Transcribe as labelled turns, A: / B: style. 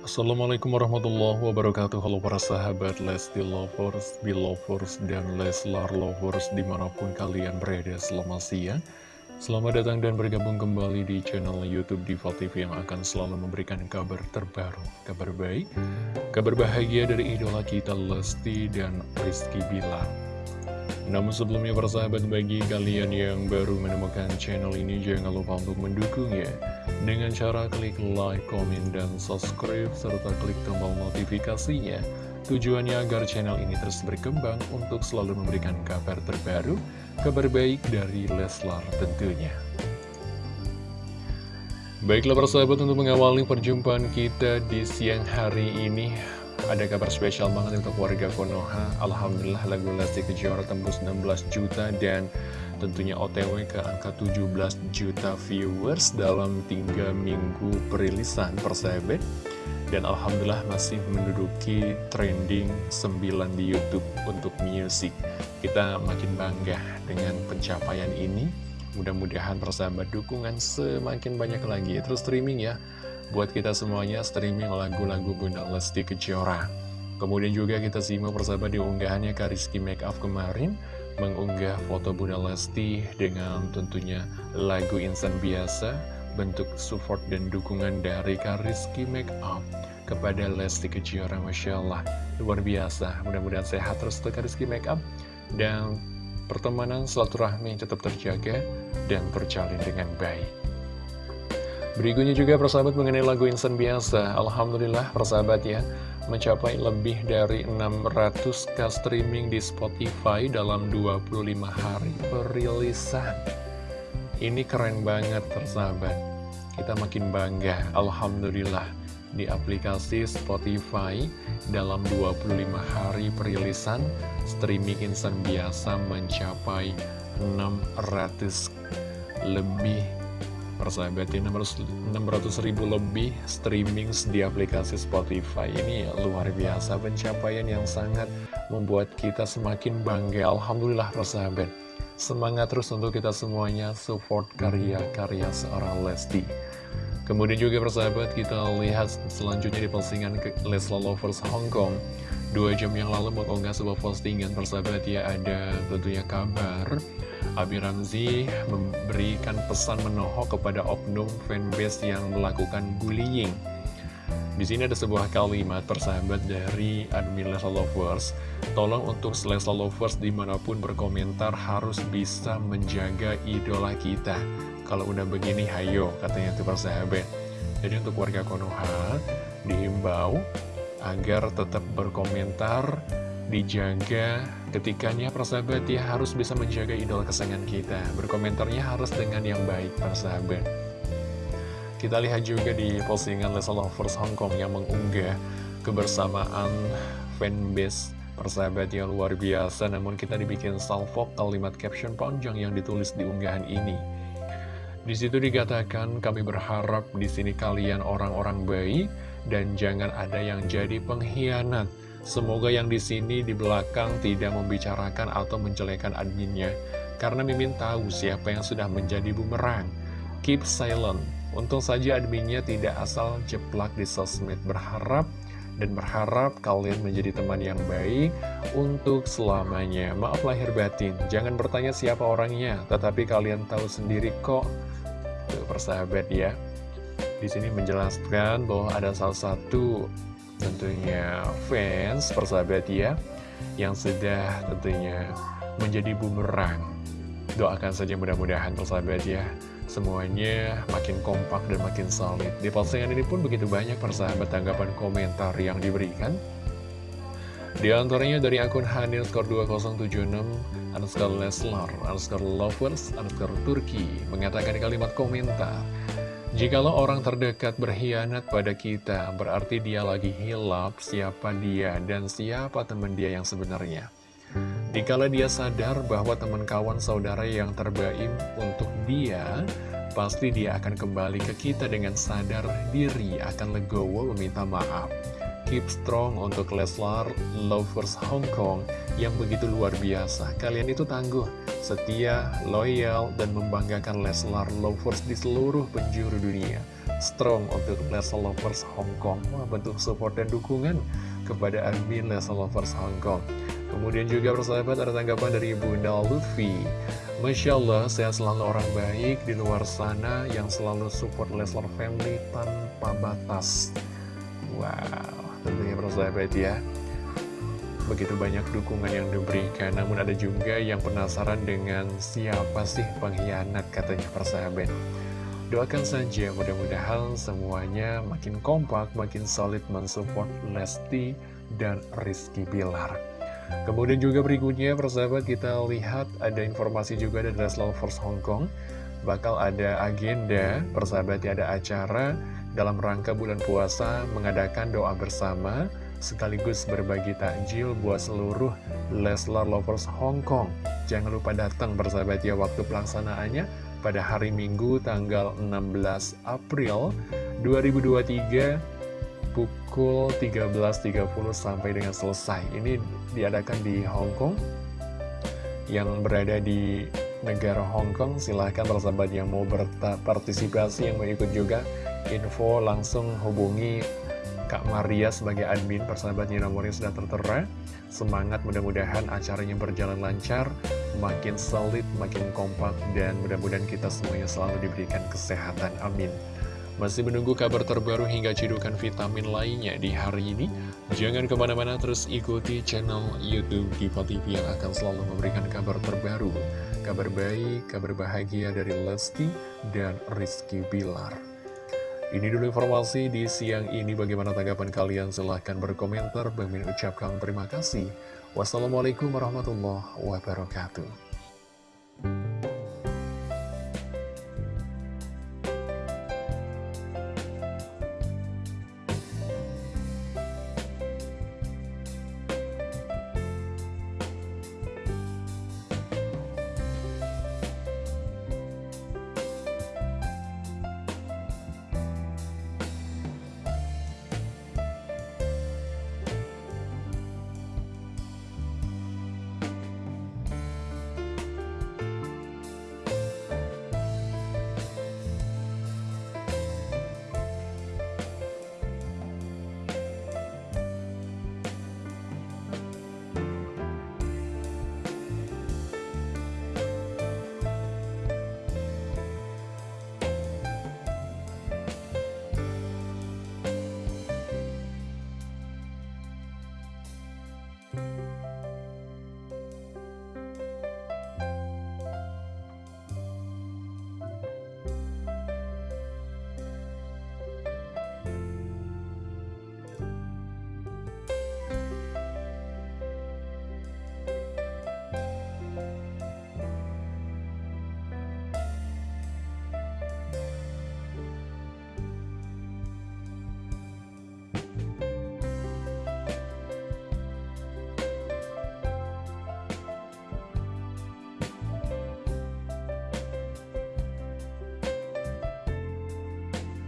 A: Assalamualaikum warahmatullahi wabarakatuh. Halo para sahabat Lesti Lovers, Belovers, dan Leslar Lovers di mana pun kalian berada selamat siang. Selamat datang dan bergabung kembali di channel Youtube Diva TV yang akan selalu memberikan kabar terbaru Kabar baik, kabar bahagia dari idola kita Lesti dan Rizky Bilar. Namun sebelumnya persahabat bagi kalian yang baru menemukan channel ini jangan lupa untuk mendukungnya dengan cara klik like, komen, dan subscribe serta klik tombol notifikasinya. Tujuannya agar channel ini terus berkembang untuk selalu memberikan kabar terbaru kabar baik dari Leslar tentunya. Baiklah persahabat untuk mengawali perjumpaan kita di siang hari ini ada kabar spesial banget untuk warga Konoha. Alhamdulillah lagu Lesti Kejora tembus 16 juta dan tentunya OTW ke angka 17 juta viewers dalam 3 minggu perilisan persahabat. Dan Alhamdulillah masih menduduki trending 9 di Youtube untuk music. Kita makin bangga dengan pencapaian ini. Mudah-mudahan persahabat dukungan semakin banyak lagi. Terus streaming ya buat kita semuanya streaming lagu-lagu Bunda Lesti Kejora. Kemudian juga kita simak persahabat di unggahannya Kariski Makeup kemarin mengunggah foto Bunda Lesti dengan tentunya lagu insan biasa bentuk support dan dukungan dari Kariski Makeup kepada Lesti Kejora Masya Allah. Luar biasa mudah-mudahan sehat terus untuk Kariski Makeup dan pertemanan silaturahmi tetap terjaga dan berjalin dengan baik Berikutnya juga persahabat mengenai lagu Insan Biasa. Alhamdulillah persahabat ya Mencapai lebih dari 600k streaming di Spotify dalam 25 hari perilisan. Ini keren banget persahabat. Kita makin bangga Alhamdulillah di aplikasi Spotify dalam 25 hari perilisan streaming insan biasa mencapai 600 lebih persahabat ini 600 ribu lebih streaming di aplikasi Spotify ini. Luar biasa pencapaian yang sangat membuat kita semakin bangga. Alhamdulillah persahabat. Semangat terus untuk kita semuanya. Support karya-karya seorang Lesti. Kemudian juga persahabat kita lihat selanjutnya di postingan Lesla Lovers Hong Kong. Dua jam yang lalu mengunggah sebuah postingan persahabat ya ada tentunya kabar Abi Ramzi memberikan pesan menohok kepada oknum fanbase yang melakukan bullying. Di sini ada sebuah kalimat persahabat dari admin Lesla Lovers. Tolong untuk Lesla Lovers di mana pun berkomentar harus bisa menjaga idola kita. Kalau udah begini, hayo katanya itu persahabat. Jadi untuk warga Konoha dihimbau agar tetap berkomentar dijaga ketikanya persahabat ya harus bisa menjaga idola kesayangan kita. Berkomentarnya harus dengan yang baik persahabat. Kita lihat juga di postingan Lesa Lovers Hong Kong yang mengunggah kebersamaan fanbase persahabat yang luar biasa. Namun kita dibikin salvo kalimat caption panjang yang ditulis di unggahan ini. Di situ dikatakan kami berharap di sini kalian orang-orang baik dan jangan ada yang jadi pengkhianat Semoga yang di sini di belakang tidak membicarakan atau menjelekan adminnya, karena Mimin tahu siapa yang sudah menjadi bumerang. Keep silent. Untung saja adminnya tidak asal jeplak di sosmed berharap dan berharap kalian menjadi teman yang baik untuk selamanya. Maaf lahir batin, jangan bertanya siapa orangnya, tetapi kalian tahu sendiri kok. Tuh, persahabat ya. Di sini menjelaskan bahwa ada salah satu tentunya fans persahabat ya yang sudah tentunya menjadi bumerang. Doakan saja mudah-mudahan persahabat ya semuanya makin kompak dan makin solid. Di postingan ini pun begitu banyak persahabat tanggapan komentar yang diberikan. Di antaranya dari akun Hanil Skor 2076 underscore Leslar underscore Lovers underscore Turki mengatakan kalimat komentar Jikalau orang terdekat berkhianat pada kita, berarti dia lagi hilap siapa dia dan siapa teman dia yang sebenarnya. Dikala dia sadar bahwa teman kawan saudara yang terbaik untuk dia, pasti dia akan kembali ke kita dengan sadar diri akan legowo meminta maaf. Keep strong untuk Leslar Lovers Hong Kong yang begitu luar biasa. Kalian itu tangguh, setia, loyal, dan membanggakan Leslar Lovers di seluruh penjuru dunia. Strong untuk Leslar Lovers Hong Kong. Wah, bentuk support dan dukungan kepada admin Leslar Lovers Hong Kong. Kemudian juga persahabat ada tanggapan dari Bunda Luffy. Masya Allah, saya selalu orang baik di luar sana yang selalu support Leslar Family tanpa batas. Wow, tentunya persahabat ya. Begitu banyak dukungan yang diberikan Namun ada juga yang penasaran dengan siapa sih pengkhianat katanya persahabat Doakan saja mudah-mudahan semuanya makin kompak, makin solid mensupport Lesti dan Rizky Bilar. Kemudian juga berikutnya persahabat kita lihat ada informasi juga dari Force Hong Kong. Bakal ada agenda persahabat ya ada acara dalam rangka bulan puasa mengadakan doa bersama sekaligus berbagi takjil buat seluruh Leslar Lovers Hong Kong. Jangan lupa datang bersahabat ya waktu pelaksanaannya pada hari Minggu tanggal 16 April 2023 pukul 13.30 sampai dengan selesai. Ini diadakan di Hong Kong yang berada di negara Hong Kong. Silahkan bersahabat yang mau berpartisipasi, yang mau ikut juga, info langsung hubungi Kak Maria sebagai admin persahabatnya nomornya sudah tertera. Semangat mudah-mudahan acaranya berjalan lancar Makin solid, makin kompak Dan mudah-mudahan kita semuanya selalu diberikan kesehatan, amin. Masih menunggu kabar terbaru hingga cidukan vitamin lainnya di hari ini? Jangan ke mana-mana terus ikuti channel Youtube Diva TV yang akan selalu memberikan kabar terbaru. Kabar baik, kabar bahagia dari Lesti dan Rizky Bilar ini dulu informasi di siang ini. Bagaimana tanggapan kalian? Silahkan berkomentar. Bang ucapkan terima kasih. Wassalamualaikum warahmatullahi wabarakatuh.